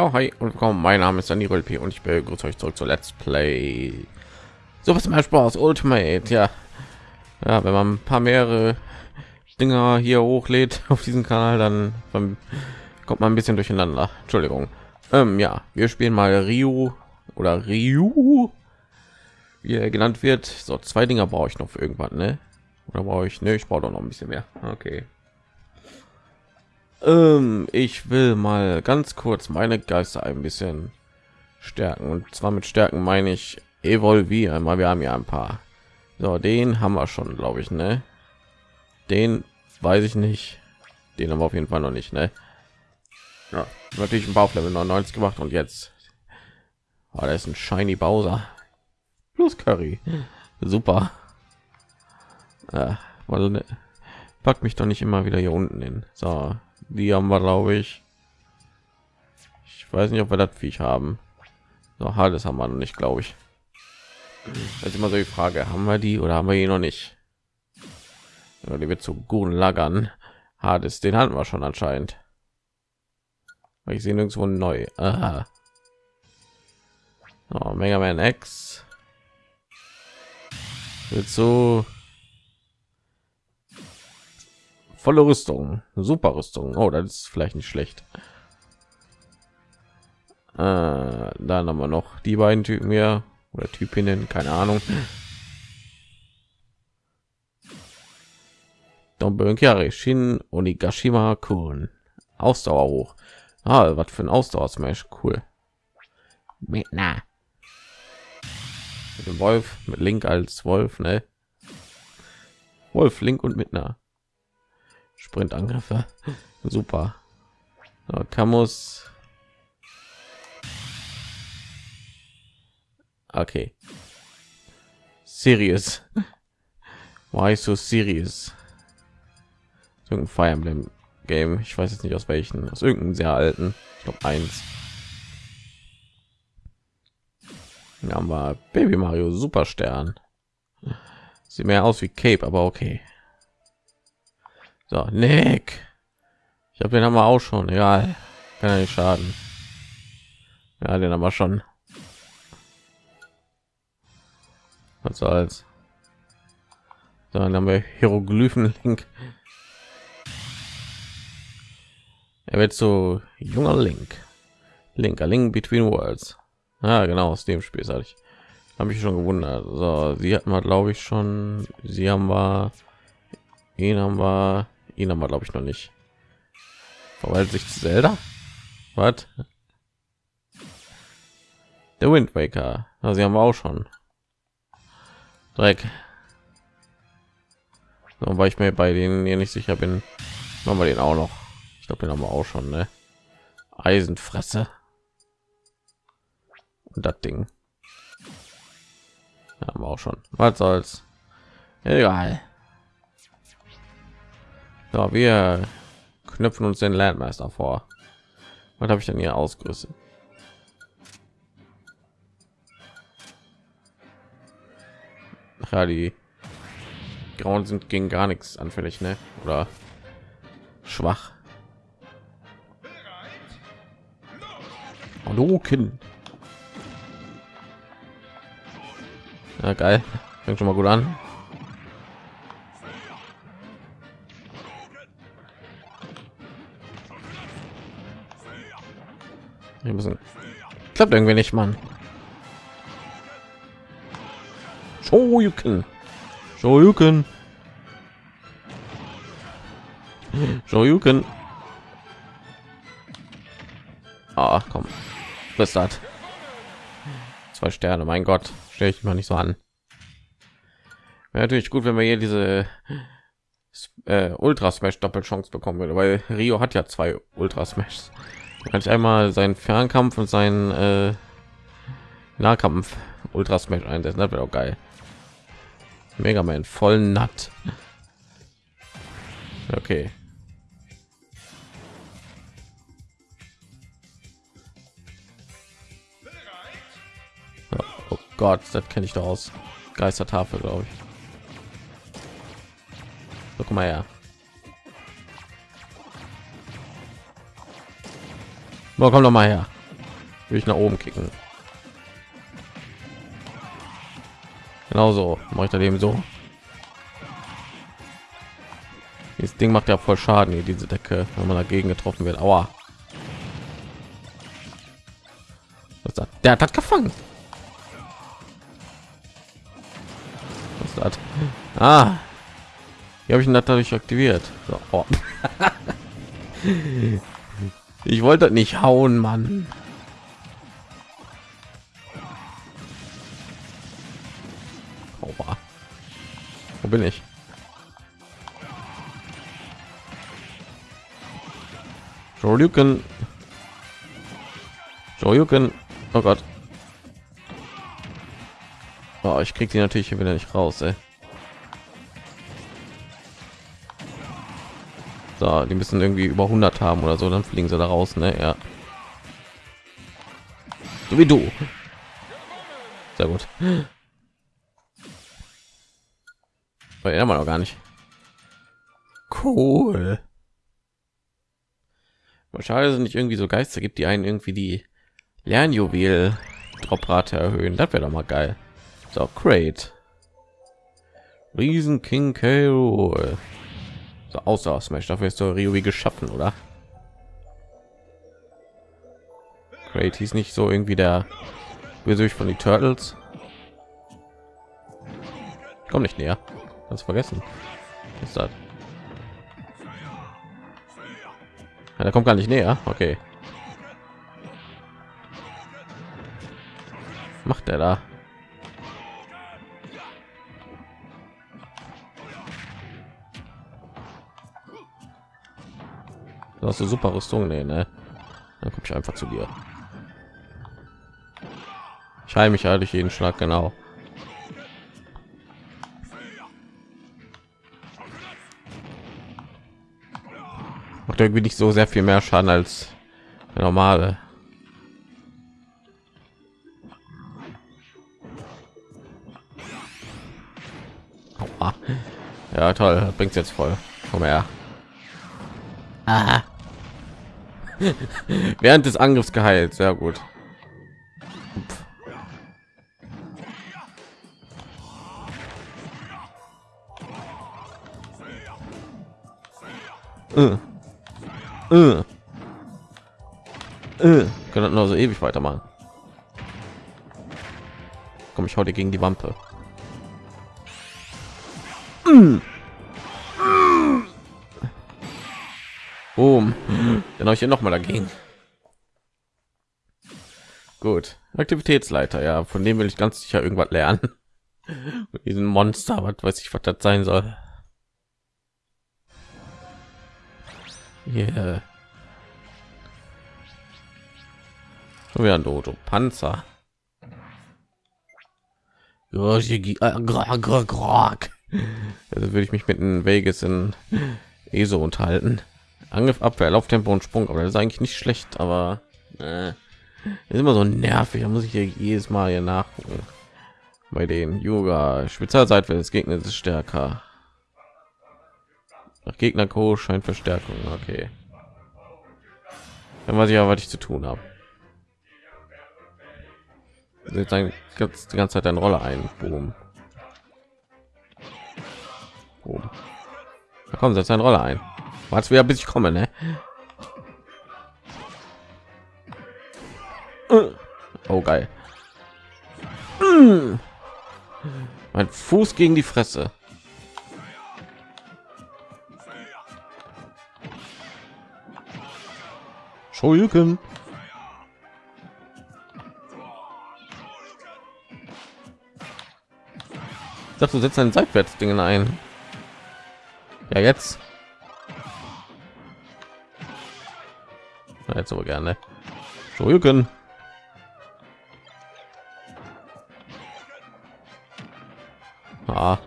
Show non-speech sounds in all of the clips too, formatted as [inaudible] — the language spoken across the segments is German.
Ja, hi und willkommen. Mein Name ist Daniel P. und ich begrüße euch zurück zu Let's Play. So was mehr Spaß Ultimate. Ja, ja, wenn man ein paar mehrere Dinger hier hochlädt [laughs] auf diesem Kanal, dann, dann kommt man ein bisschen durcheinander. Entschuldigung. Ähm, ja, wir spielen mal Rio oder Ryu, wie er genannt wird. So zwei Dinger brauche ich noch für irgendwann, ne? Oder brauche ich? Ne, ich brauche doch noch ein bisschen mehr. Okay. Ähm, ich will mal ganz kurz meine Geister ein bisschen stärken und zwar mit Stärken meine ich evolvieren. Mal wir haben ja ein paar. So, den haben wir schon, glaube ich, ne? Den weiß ich nicht. Den haben wir auf jeden Fall noch nicht, ne? Ja, natürlich ein Bauchlevel 99 gemacht und jetzt oh, da ist ein shiny Bowser plus Curry. Super. Ja, weil ne, packt mich doch nicht immer wieder hier unten hin. So, die haben wir glaube ich. Ich weiß nicht ob wir das Viech haben. So das haben wir noch nicht glaube ich. Ist immer so die frage haben wir die oder haben wir hier noch nicht? Ja, die wird zu guten lagern. Hades den hatten wir schon anscheinend. Ich sehe nirgendwo neu. Aha. Oh, mega man x. Wird so volle Rüstung, super Rüstung. Oh, das ist vielleicht nicht schlecht. Äh, dann haben wir noch die beiden Typen hier oder Typinnen, keine Ahnung. Dombenkari Shin Onigashima Kun. Ausdauer hoch. Ah, was für ein Ausdauer Smash, cool. Mit na. Mit dem Wolf, mit Link als Wolf, ne? Wolf, Link und mit na. Sprintangriffe. Super. So, Camus. Okay. Serious. Why so serious? Irgendein Fire Emblem Game. Ich weiß jetzt nicht aus welchen. Aus irgendeinem sehr alten. Ich glaube eins. Ja, haben wir Baby Mario Superstern. Sieht mehr aus wie Cape, aber okay. So, Nick. Ich habe den haben wir auch schon. Egal. Kann ja nicht schaden. Ja, den haben wir schon. Was soll's. So, dann haben wir Hieroglyphen Link. Er wird so junger Link. Link, a Link between worlds. Ah, genau, aus dem Spiel sage ich. Habe ich schon gewundert. So, sie hatten wir, glaube ich, schon. Sie haben wir. Ihn haben wir. Ihn haben wir, glaube ich, noch nicht. Verwaltet sich Zelda? Was? Der Wind Waker. Also sie haben wir auch schon. Dreck. So, weil ich mir bei denen hier nicht sicher bin, machen wir den auch noch. Ich glaube, den haben wir auch schon, ne? Eisenfresse. Und das Ding. Haben wir auch schon. Was soll's? Egal. So, wir knüpfen uns den Landmeister vor. Was habe ich denn hier ausgerüstet? Ja, die Grauen sind gegen gar nichts anfällig, ne? Oder schwach. Kind. Ja, geil. Fängt schon mal gut an. Klappt irgendwie nicht, Mann. Show you can. Show you can. Show you can. Ah, komm. Was das? Zwei Sterne, mein Gott. Stelle ich mal nicht so an. Wäre natürlich gut, wenn wir hier diese äh, Ultra Smash Doppelchance bekommen würde, weil Rio hat ja zwei Ultra Smash kann ich einmal seinen Fernkampf und seinen äh, Nahkampf Ultra Smash einsetzen. Das wäre auch geil. Mega Man voll natt. Okay. Oh Gott, das kenne ich doch aus Geistertafel, glaube ich. So, guck mal her. So, komm noch mal her. will ich nach oben kicken. Genauso mache ich daneben so. Das Ding macht ja voll Schaden hier, diese Decke, wenn man dagegen getroffen wird. Aua. Was hat der hat gefangen? Was hat? Ah. Hier habe ich ihn dadurch aktiviert. So, oh. [laughs] [laughs] ich wollte nicht hauen, Mann. Aua. Wo bin ich? Shoryuken. Shoryuken. Oh Gott. Oh, ich krieg die natürlich hier wieder nicht raus, ey. So, die müssen irgendwie über 100 haben oder so, dann fliegen sie da raus, ne? Ja. So wie du. Sehr gut. Weil er noch gar nicht. Cool. Wahrscheinlich sind nicht irgendwie so Geister gibt, die einen irgendwie die Lernjuwel Droprate erhöhen. Das wäre doch mal geil. So, great. Riesen King K. So außer Smash, dafür ist der Ryubi geschaffen, oder? Great hieß nicht so irgendwie der Bösewicht von die Turtles. Komm nicht näher. Ganz vergessen. Was ist das? Ja, der kommt gar nicht näher. Okay. macht er da? Du hast eine super Rüstung, nee, ne? Dann komme ich einfach zu dir. Ich heile mich durch jeden Schlag genau. Macht irgendwie nicht so sehr viel mehr Schaden als der normale. Ja, toll, bringt jetzt voll. Komm her. Aha. [laughs] Während des Angriffs geheilt, sehr gut. Uh. Uh. Uh. Können nur so ewig weitermachen. Komm, ich heute gegen die Wampe. Mm. Habe ich hier noch mal dagegen. Gut. Aktivitätsleiter, ja, von dem will ich ganz sicher irgendwas lernen. [laughs] diesen Monster, was weiß ich, was das sein soll. Yeah. Schon wieder ein Dojo. Panzer. Also würde ich mich mit einem Vegas in ESO unterhalten. Angriff, Abwehr, Lauftempo und Sprung, aber das ist eigentlich nicht schlecht, aber äh, ist immer so nervig. Da muss ich hier jedes Mal hier nachgucken. Bei den Yoga Spezialseite des Gegners ist stärker. Nach Gegner Co scheint Verstärkung. Okay. Dann weiß ich ja, was ich zu tun habe. Jetzt ein, die ganze Zeit eine Rolle ein. Boom. Boom. Da kommen jetzt eine Rolle ein. Was wieder bis ich komme, ne? Oh geil. Mein Fuß gegen die Fresse. Shoryuken. Du setzt ein seitwärts Dingen ein. Ja, jetzt. Jetzt aber gerne. Shoryuken. Ah.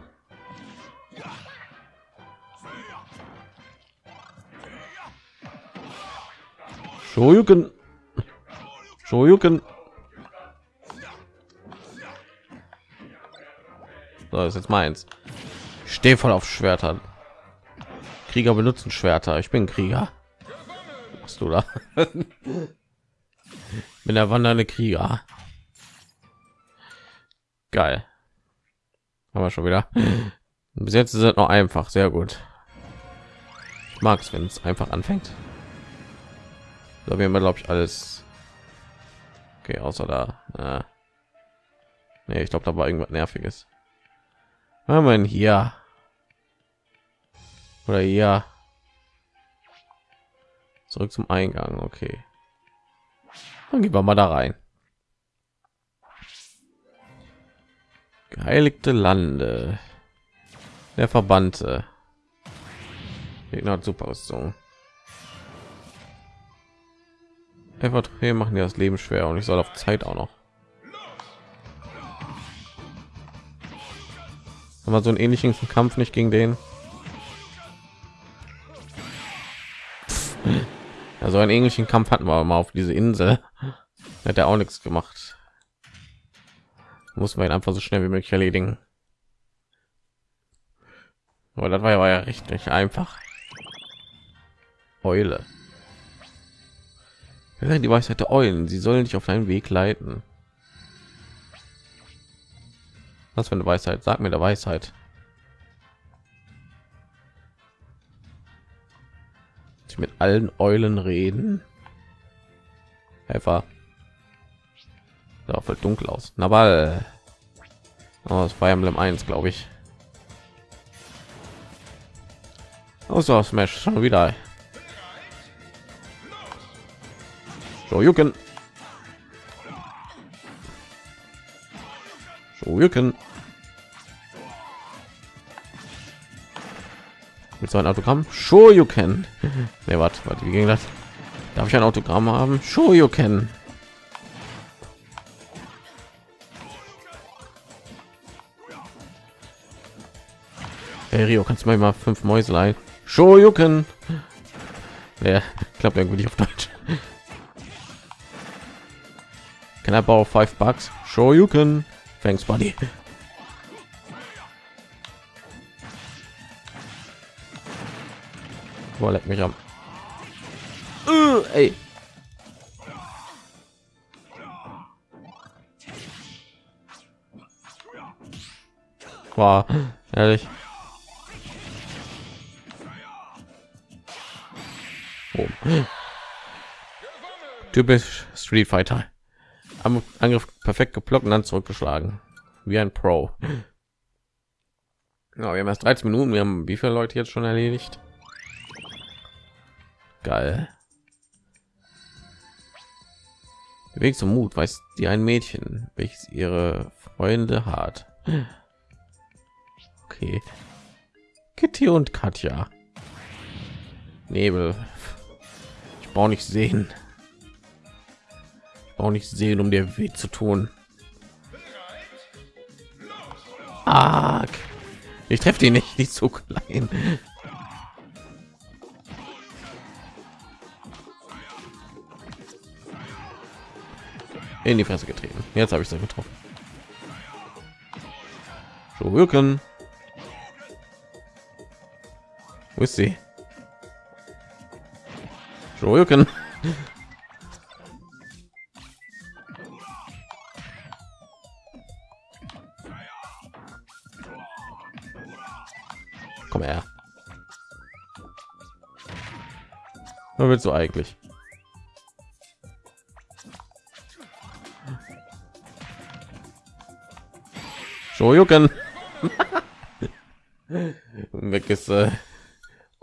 Shoryuken. Shoryuken. So, ist jetzt meins. Ich stehe voll auf Schwertern. Krieger benutzen Schwerter. Ich bin Krieger. Da? [laughs] bin der wandernde Krieger. Geil. Aber schon wieder. Bis jetzt ist es noch einfach, sehr gut. Ich mag es, wenn es einfach anfängt. So, wir glaube ich alles. Okay, außer da. Ja. Nee, ich glaube, da war irgendwas nerviges. Was haben hier? Oder ja. Zurück zum Eingang, okay. Dann gehen wir mal da rein. Geheiligte Lande. Der Verbannte. Gegner hat Superrüstung. Einfach machen ja das Leben schwer und ich soll auf Zeit auch noch. Haben wir so einen ähnlichen Kampf nicht gegen den? Also einen ähnlichen Kampf hatten wir mal auf diese Insel. Hat er auch nichts gemacht. Muss man ihn einfach so schnell wie möglich erledigen. Aber das war ja, war ja richtig einfach. Eule. Die Weisheit der Eulen. Sie sollen dich auf deinen Weg leiten. Was für eine Weisheit? Sag mir der Weisheit. Ich mit allen Eulen reden. Helfer. Sah voll dunkel aus. Na ball. Oh, das Fire Emblem 1, glaube ich. Außer oh, Smash schon wieder. Shoryuken. Shoryuken. Mit so ein Autogramm. Shoryuken. [laughs] Ne, warte, warte, wie ging das? Darf ich ein Autogramm haben? Shoryuken. Hey Rio, kannst du mal mal fünf Mäuselein? Shoryuken. Ja, klappt irgendwie nicht auf Deutsch. Can I borrow five bucks? Shoryuken. Thanks, buddy. Boah, leck mich am. Uh, ey. War ehrlich. Oh. Typisch Street Fighter. Am Angriff perfekt geblockt und dann zurückgeschlagen. Wie ein Pro. Ja, wir haben erst 13 Minuten. Wir haben wie viele Leute jetzt schon erledigt? Geil. Weg zum Mut weiß die ein Mädchen, welches ihre Freunde hat. Okay. Kitty und Katja. Nebel. Ich brauche nicht sehen auch nicht sehen, um dir weh zu tun. Arg. Ich treffe die nicht, nicht so klein. In die Fresse getreten. Jetzt habe ich sie getroffen. Shoryuken. Wo ist sie? Shoryuken. Was willst du eigentlich? Shoryuken. Weg ist, äh,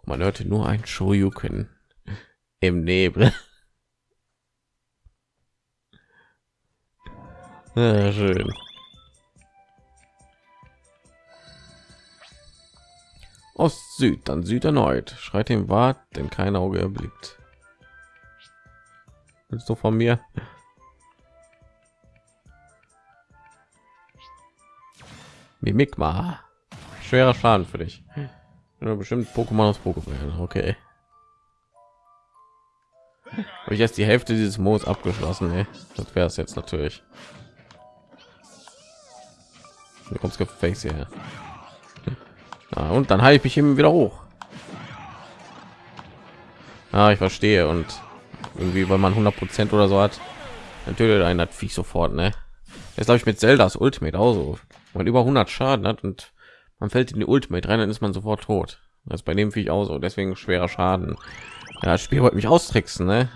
man hörte nur ein Shoryuken im Nebel. Ja, schön. Ost, Süd, dann Süd erneut. Schreit dem Wart, denn kein Auge erblickt. Willst du von mir? Mimikma. Schwerer Schaden für dich. Ja, bestimmt Pokémon aus Pokémon. Okay. [laughs] Habe ich jetzt die Hälfte dieses Moos abgeschlossen? Ey. Das wäre es jetzt natürlich. Wie kommt's Face hier? Ja, und dann halte ich ihm wieder hoch. Ja, ich verstehe und irgendwie, weil man 100 Prozent oder so hat, Natürlich ein hat Viech sofort, ne? Jetzt glaube ich mit Zeldas Ultimate auch so. Man über 100 Schaden hat und man fällt in die Ultimate rein, dann ist man sofort tot. Das ist bei dem Viech auch so, deswegen schwerer Schaden. Ja, das Spiel wollte mich austricksen, ne?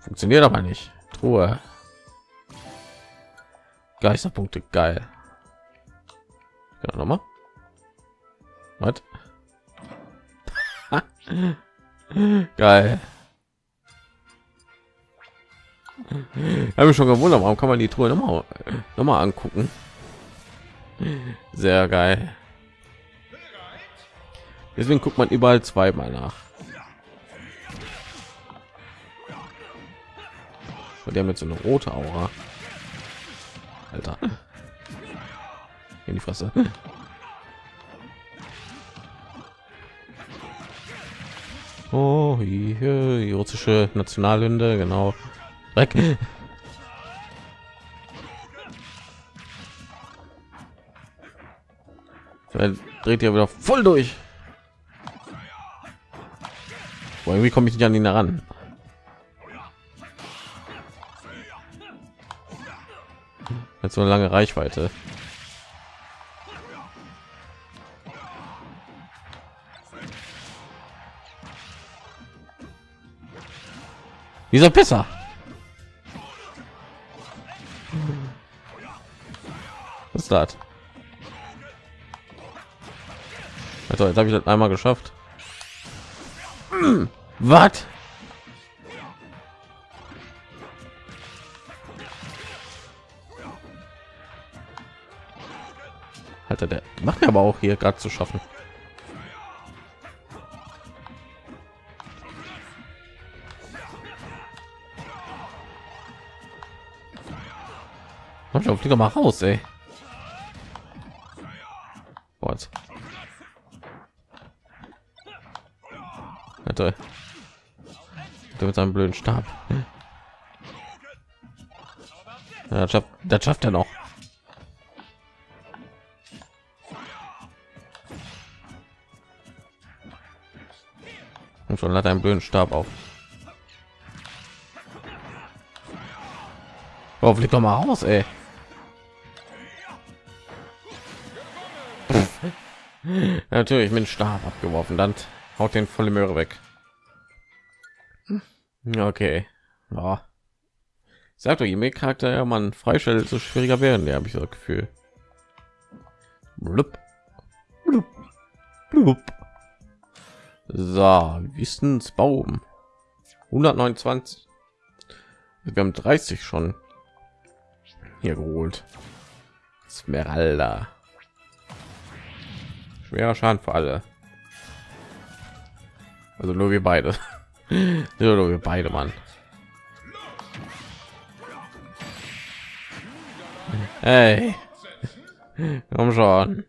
Funktioniert aber nicht. Truhe. Geisterpunkte, geil. Ja, noch mal. Was? [laughs] geil. Habe ich schon gewundert, warum kann man die Truhe noch mal, noch mal angucken? Sehr geil. Deswegen guckt man überall zweimal nach. Und der mit so eine rote Aura. Alter. In die Fresse. Oh, hier die russische Nationalhymne, genau. Dreck. dreht ja wieder voll durch. Boah, irgendwie komme ich nicht an ihn heran. Hat so eine lange Reichweite. Dieser Pisser. Das? Also, jetzt habe ich das einmal geschafft. Was? Alter, der macht mir aber auch hier gerade zu schaffen. Komm schon, mal raus, ey. Der mit seinem blöden Stab. Ja, das schafft, das schafft er noch. Und schon hat einen blöden Stab auf. Oh, flieg doch mal raus, ey. [laughs] Natürlich mit dem Stab abgeworfen, dann haut den volle Möhre weg. Okay. Ja. Sagt doch, je mehr Charakter ja, man freistellt, so schwieriger werden. Ja, habe ich so Gefühl. Blub. Blub. Blub. So, Wissensbaum. 129. Wir haben 30 schon hier geholt. Smeralda. Schwerer Schaden für alle. Also nur wir beide. [laughs] nur wir beide, Mann. Hey. Komm schon.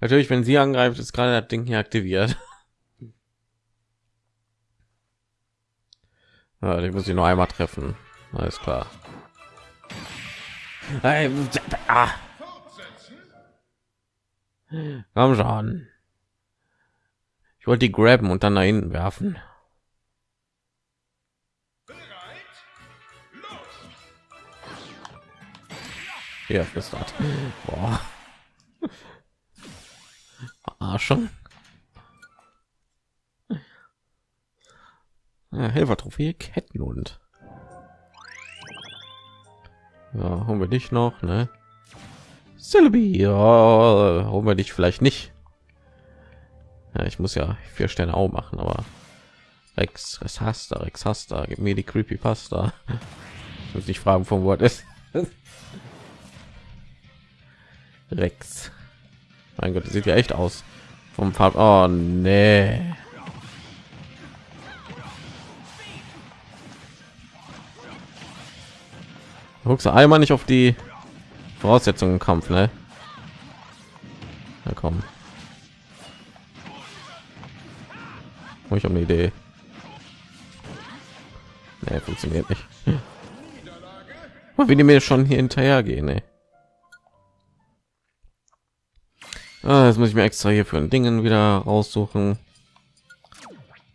Natürlich, wenn sie angreift, ist gerade das Ding hier aktiviert. [laughs] Ja, den muss ich nur einmal treffen. Alles klar. Hey, ah. Komm schon. Wollte die graben und dann da hinten werfen. Ja, flüstert. Boah. [laughs] Arschung. Ja, Helfer-Trophäe, Kettenhund. Ja, haben wir dich noch, ne? Celebi, ja, holen wir dich vielleicht nicht. Ja, ich muss ja vier Sterne auch machen, aber Rex, Rex hast du, Rex hast du, gib mir die Creepy Pasta. [laughs] Ich muss nicht fragen, von Wort ist. [laughs] Rex. Mein Gott, das sieht ja echt aus. Vom Farb. Oh nee. Guckst du einmal nicht auf die Voraussetzungen im Kampf, ne? Na komm. Ich habe eine Idee. Nee, funktioniert nicht. Wie die mir schon hier hinterher gehen, ne? Ah, jetzt muss ich mir extra hier für ein Dingen wieder raussuchen.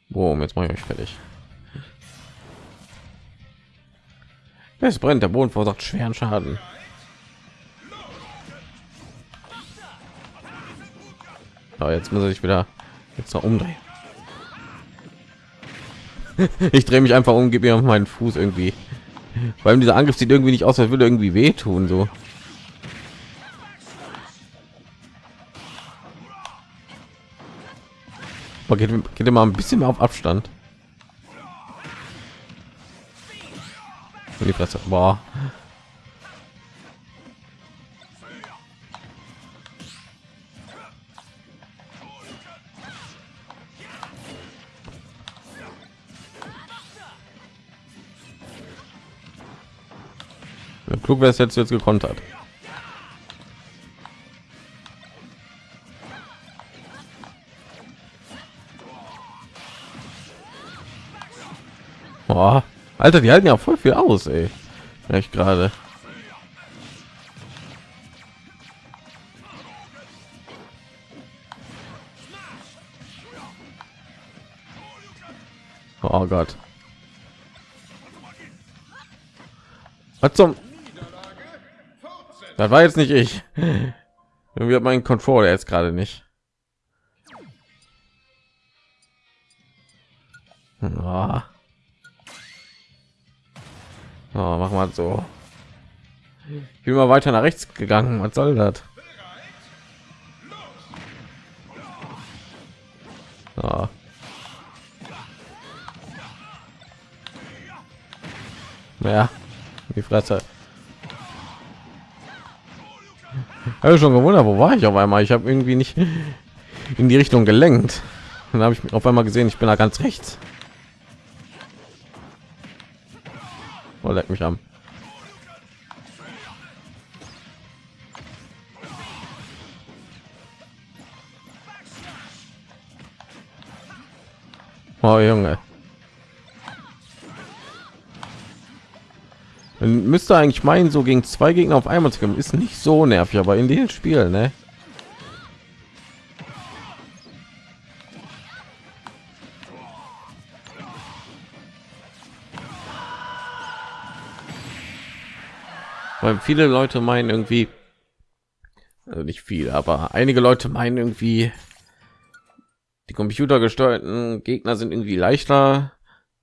Boom, jetzt mache ich euch fertig. Es brennt, der Boden verursacht schweren Schaden. Aber jetzt muss sich wieder jetzt noch umdrehen. [laughs] ich drehe mich einfach um, gebe mir auf meinen Fuß irgendwie. Weil dieser Angriff sieht irgendwie nicht aus, als würde irgendwie wehtun so. Aber geht, geht immer ein bisschen mehr auf Abstand. Die Fresse. Boah. Klug wäre es jetzt jetzt gekontert. Boah. Alter, die halten ja voll viel aus, ey. Echt gerade. Oh Gott. Was zum? Das war jetzt nicht ich. [laughs] Irgendwie hat mein Controller jetzt gerade nicht. Oh. Oh, mach mal so. Ich bin mal weiter nach rechts gegangen. Was soll das? Oh. Ja, die Fresse. Habe schon gewundert, wo war ich auf einmal? Ich habe irgendwie nicht in die Richtung gelenkt. Dann habe ich auf einmal gesehen, ich bin da ganz rechts. Oh, leck mich am. Oh Junge. Man müsste eigentlich meinen, so gegen zwei Gegner auf einmal zu kommen, ist nicht so nervig, aber in den Spielen, ne? weil viele Leute meinen irgendwie, also nicht viele, aber einige Leute meinen irgendwie, die computergesteuerten Gegner sind irgendwie leichter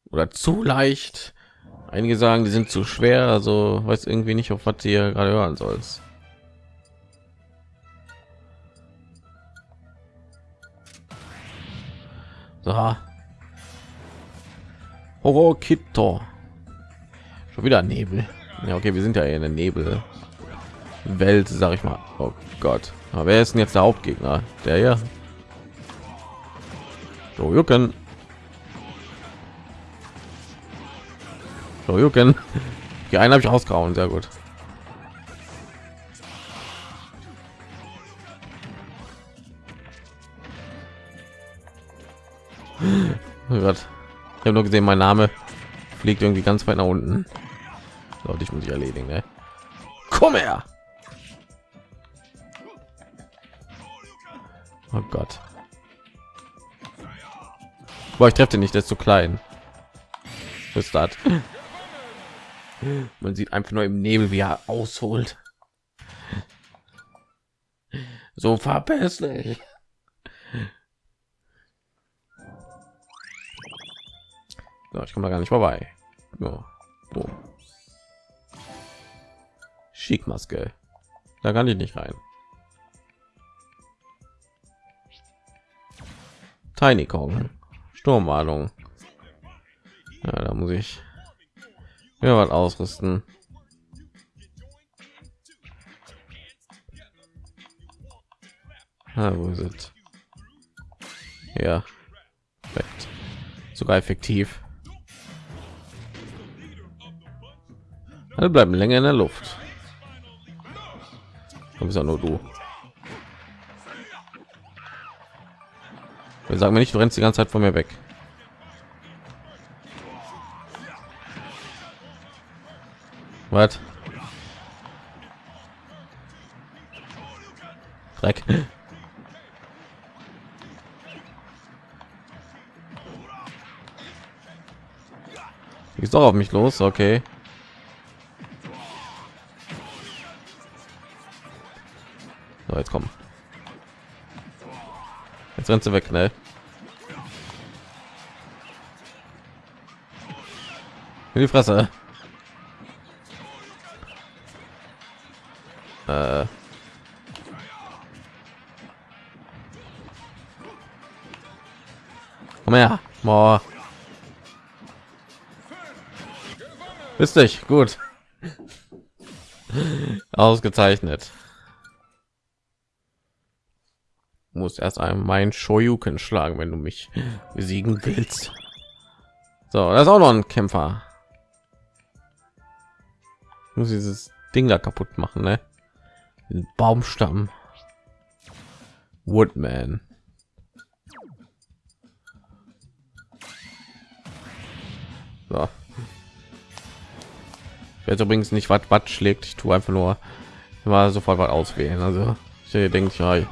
oder zu leicht. Einige sagen, die sind zu schwer, also weiß irgendwie nicht, auf was ihr gerade hören sollst. So. Horror Kito. Schon wieder Nebel. Ja, okay, wir sind ja in der Nebel Welt, sag ich mal. Oh Gott. Aber wer ist denn jetzt der Hauptgegner? Der hier? So, Jucken. So, Jucken. Die einen habe ich ausgehauen, sehr gut. Oh Gott. Ich habe nur gesehen, mein Name fliegt irgendwie ganz weit nach unten. So, dich muss ich erledigen, ne? Komm her! Oh Gott. Boah, ich treffe nicht, der ist zu klein. Ist das? Man sieht einfach nur im Nebel, wie er ausholt. So verpiss. So, ich komme da gar nicht vorbei. So. Boom. Schickmaske. Da kann ich nicht rein. Tiny Kong. Sturmwarnung. Ja, da muss ich ja was ausrüsten. Ah, wo ist es? Ja, perfekt. sogar effektiv. Alle bleiben länger in der Luft. Du bist ja nur du. Wir sagen mir nicht, du rennst die ganze Zeit von mir weg. Was? Dreck. Ist doch auf mich los, okay. So, jetzt kommen. Jetzt rennt sie weg, ne? In die Fresse. Komm her. Boah. Bist dich gut. [laughs] Ausgezeichnet. Muss erst einmal mein Shoyuken schlagen, wenn du mich besiegen willst. So, das ist auch noch ein Kämpfer. Ich muss dieses Ding da kaputt machen, ne? Den Baumstamm. Woodman. So. Weiß übrigens nicht, was was schlägt. Ich tue einfach nur mal sofort was auswählen. Also ich denke, ja,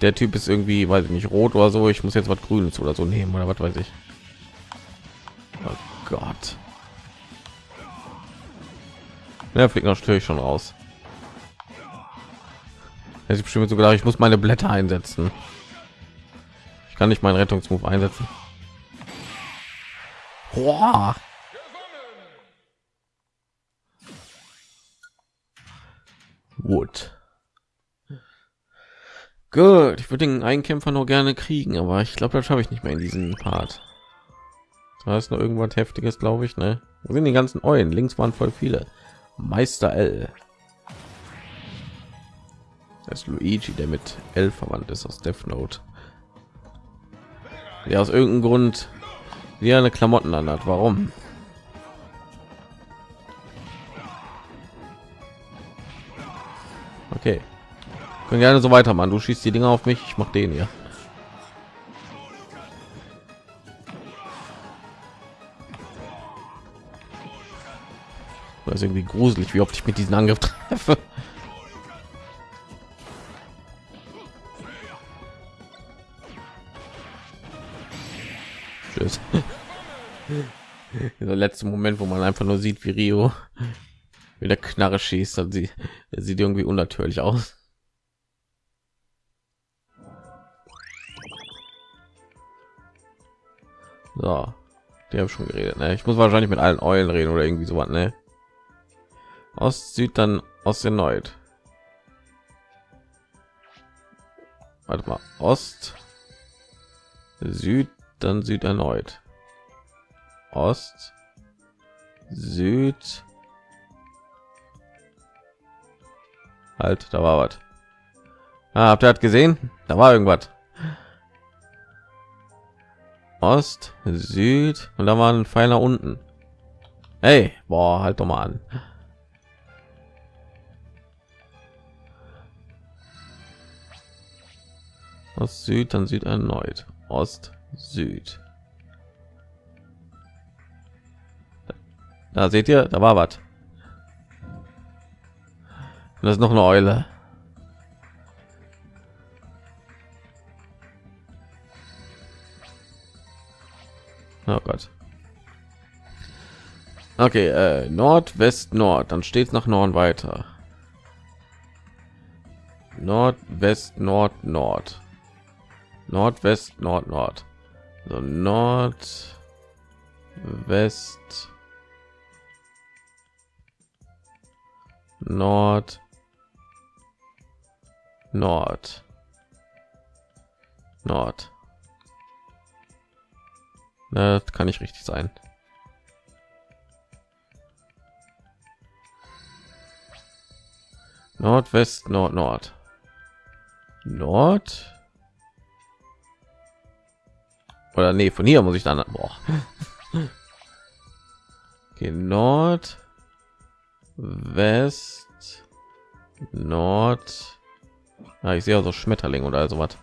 der Typ ist irgendwie, weiß ich nicht, rot oder so. Ich muss jetzt was Grünes oder so nehmen oder was weiß ich. Oh Gott. Der fliegt natürlich schon raus. Jetzt bestimmt sogar, ich muss meine Blätter einsetzen. Ich kann nicht meinen Rettungsmove einsetzen. Boah. Wood. Gut, ich würde den Einkämpfer nur gerne kriegen, aber ich glaube, das schaffe ich nicht mehr in diesem Part. Da ist noch irgendwas Heftiges, glaube ich, ne? Wo sind die ganzen Eulen? Links waren voll viele. Meister L. Das ist Luigi, der mit L verwandt ist aus Death Note. Ja, aus irgendeinem Grund wie eine Klamotten anhat. Warum? Okay. Können gerne so weitermachen. Du schießt die Dinger auf mich, ich mach den hier. Das ist irgendwie gruselig, wie oft ich mit diesen Angriff treffe. Tschüss. [laughs] Der letzte Moment, wo man einfach nur sieht, wie Rio mit der Knarre schießt, und sie sieht irgendwie unnatürlich aus. So, die habe schon geredet. Ne? Ich muss wahrscheinlich mit allen Eulen reden oder irgendwie so was. Ne? Ost, Süd, dann Ost erneut. Warte mal, Ost, Süd, dann Süd erneut. Ost, Süd. Halt, da war was. Ah, habt ihr hat gesehen? Da war irgendwas. Ost, Süd und da war ein Pfeil unten. Hey, boah, halt doch mal an. Ost, Süd, dann Süd erneut. Ost, Süd. Da seht ihr, da war was. Das ist noch eine Eule. Oh Gott. Okay, äh, Nord, West, Nord. Dann steht nach Norden weiter. Nord, West, Nord, Nord. Nordwest, Nord, Nord. So Nord, West, Nord, Nord, Nord. Das kann nicht richtig sein. Nordwest, Nord, Nord, Nord. Oder nee, von hier muss ich dann. Boah. [laughs] Okay, Nord, West, Nord. Ah, ich sehe also Schmetterling oder so was.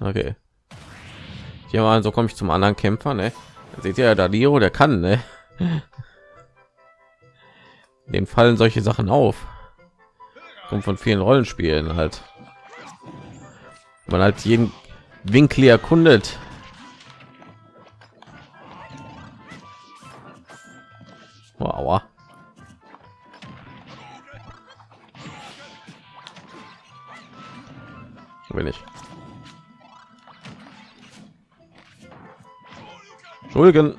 Okay. Hier mal, so komme ich zum anderen Kämpfer, ne? Seht ihr ja, da Dio, der kann, ne? [laughs] Dem fallen solche Sachen auf. Kommt von vielen Rollenspielen halt. Man halt jeden Winkel erkundet. Oh, aua. Ich. Entschuldigen.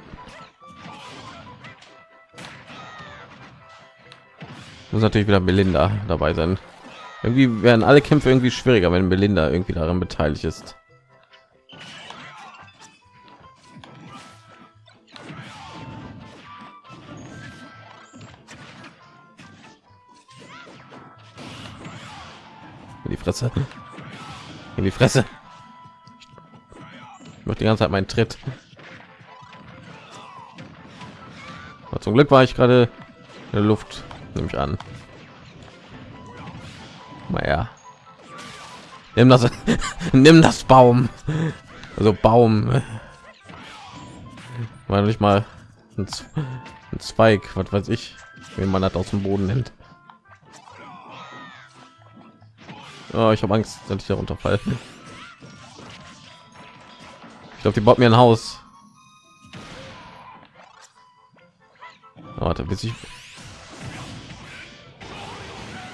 Muss natürlich wieder Melinda dabei sein. Irgendwie werden alle Kämpfe irgendwie schwieriger, wenn Melinda irgendwie daran beteiligt ist. Fresse. In die Fresse. Ich mache die ganze Zeit meinen Tritt. Aber zum Glück war ich gerade in der Luft, nehme ich an. Naja. Nimm das, [laughs] nimm das Baum. Also Baum. War nicht mal ein, ein Zweig, was weiß ich, wenn man das aus dem Boden nimmt. Oh, ich habe Angst, dass ich darunter fall. Ich glaube, die baut mir ein Haus. Warte, bis ich.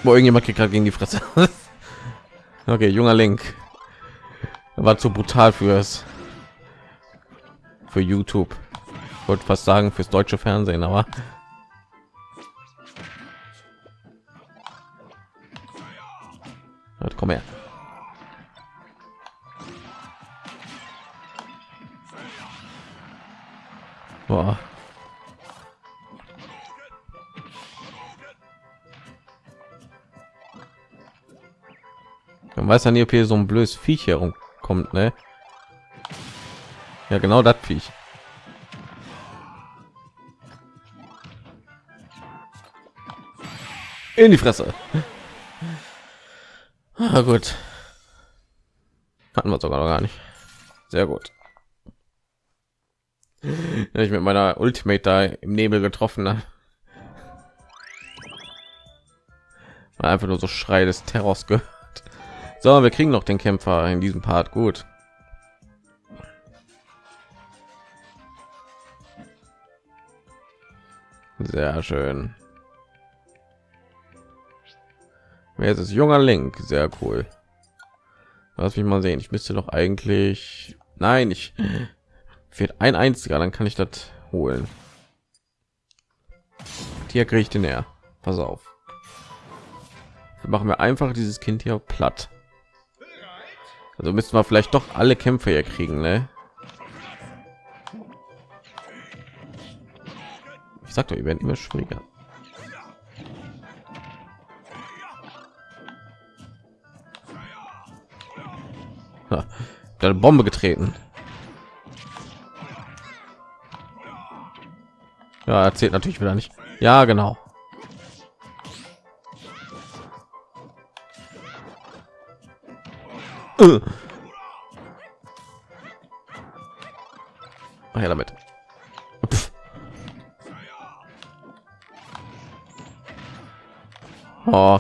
Wo irgendjemand kriegt gerade gegen die Fresse. [laughs] okay, junger Link. War zu brutal fürs für YouTube. Ich wollte fast sagen fürs deutsche Fernsehen, aber weiß ja nie, ob hier so ein blödes Viech herumkommt, ne? Ja, genau das Viech. In die Fresse. Ah, gut. Hatten wir sogar noch gar nicht. Sehr gut. Ja, ich mit meiner Ultimate da im Nebel getroffen habe. Einfach nur so Schrei des Terrors gehört. So, wir kriegen noch den Kämpfer in diesem Part. Gut. Sehr schön. Wer ist es? Junger Link. Sehr cool. Lass mich mal sehen. Ich müsste doch eigentlich... Nein, ich... Fehlt ein einziger, dann kann ich das holen. Hier kriege ich den näher. Pass auf. Wir machen wir einfach dieses Kind hier platt. Also müssen wir vielleicht doch alle Kämpfe hier kriegen, ne? Ich sag doch, ihr werden immer schwieriger. eine Bombe getreten. Ja, erzählt natürlich wieder nicht. Ja, genau. Ach ja, damit. Oh.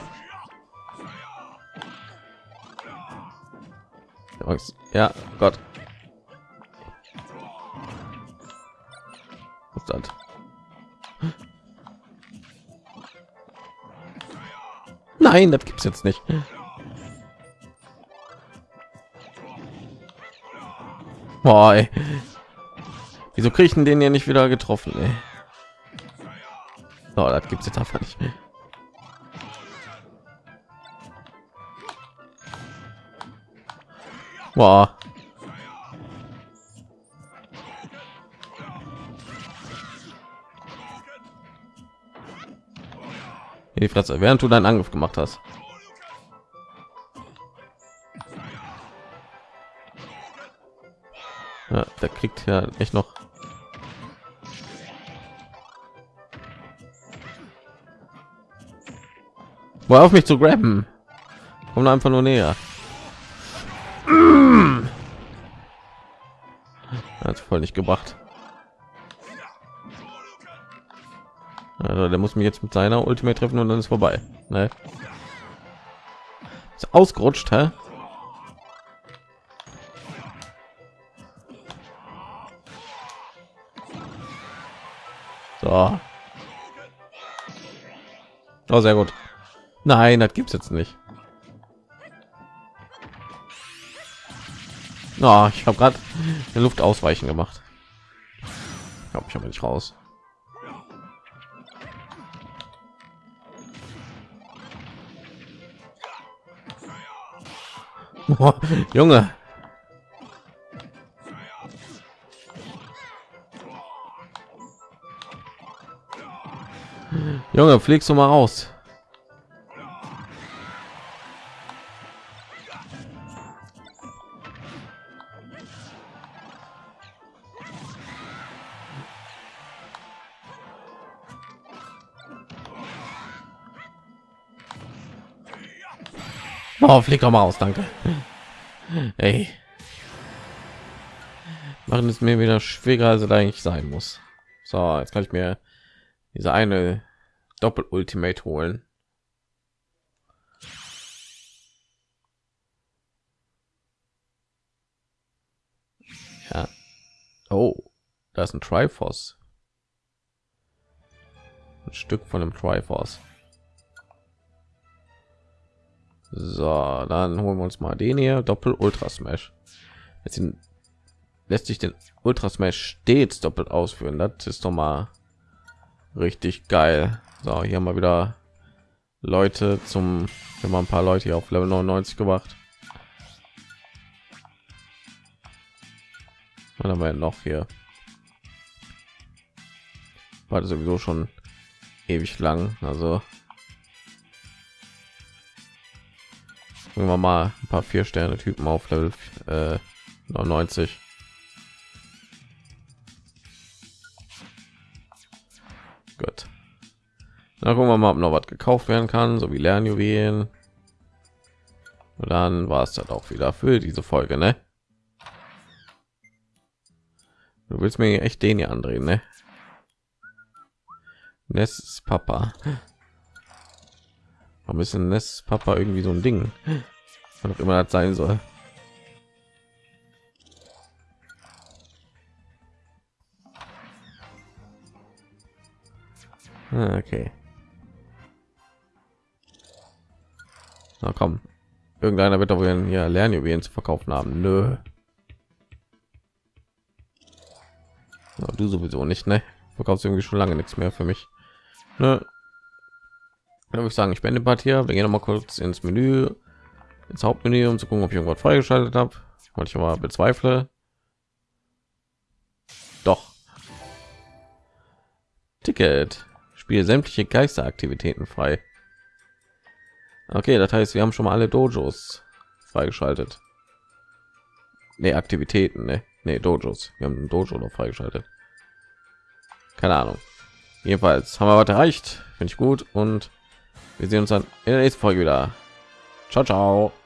Ja, Gott. Was das? Nein, das gibt's jetzt nicht. Boah, ey. Wieso kriege ich den ja nicht wieder getroffen? Ey? Oh, das gibt's jetzt einfach nicht. Boah. Die Fresse, während du deinen Angriff gemacht hast. Ja, der kriegt ja echt noch. Wo auf mich zu graben. Kommt einfach nur näher. Hat voll nicht gebracht. Also der muss mich jetzt mit seiner Ultimate treffen und dann ist vorbei. Ne? Ist ausgerutscht, hä? So. Oh, sehr gut. Nein, das gibt's jetzt nicht. Oh, ich habe gerade Luft ausweichen gemacht. Ich glaube, ich habe nicht raus. [laughs] Junge. Junge, fliegst du mal raus. Oh, flieg doch mal aus, danke. Ey. Machen es mir wieder schwieriger, als es eigentlich sein muss. So, jetzt kann ich mir diese eine Doppel Ultimate holen. Ja. Oh, da ist ein Triforce. Ein Stück von dem Triforce. So, dann holen wir uns mal den hier Doppel Ultra Smash. Jetzt lässt sich den Ultra Smash stets doppelt ausführen. Das ist doch mal richtig geil. So, hier wir wieder Leute zum, man ein paar Leute hier auf Level 99 gemacht. Was haben wir noch hier? War sowieso schon ewig lang, also wir mal ein paar vier Sterne Typen auf Level äh, 99. Gut. Dann gucken wir mal, ob noch was gekauft werden kann, so wie Lernjuwelen. Und dann war es dann auch wieder für diese Folge, ne? Du willst mir echt den hier andrehen, ne? Ness Papa. Warum ist denn das Papa irgendwie so ein Ding? Was auch immer das sein soll. Ah, okay. Na komm. Irgendeiner wird doch hier Lernjuwelen zu verkaufen haben. Nö. Na, du sowieso nicht, ne? Verkaufst irgendwie schon lange nichts mehr für mich. Ne? würde ich sagen, ich beende Part hier. Wir gehen noch mal kurz ins Menü, ins Hauptmenü, um zu gucken, ob ich irgendwas freigeschaltet habe. Und ich aber bezweifle. Doch. Ticket. Spiele sämtliche Geisteraktivitäten frei. Okay, das heißt, wir haben schon mal alle Dojos freigeschaltet. Nee, Aktivitäten, ne? Nee, Dojos. Wir haben ein Dojo noch freigeschaltet. Keine Ahnung. Jedenfalls haben wir was erreicht. Finde ich gut und wir sehen uns dann in der nächsten Folge wieder. Ciao, ciao.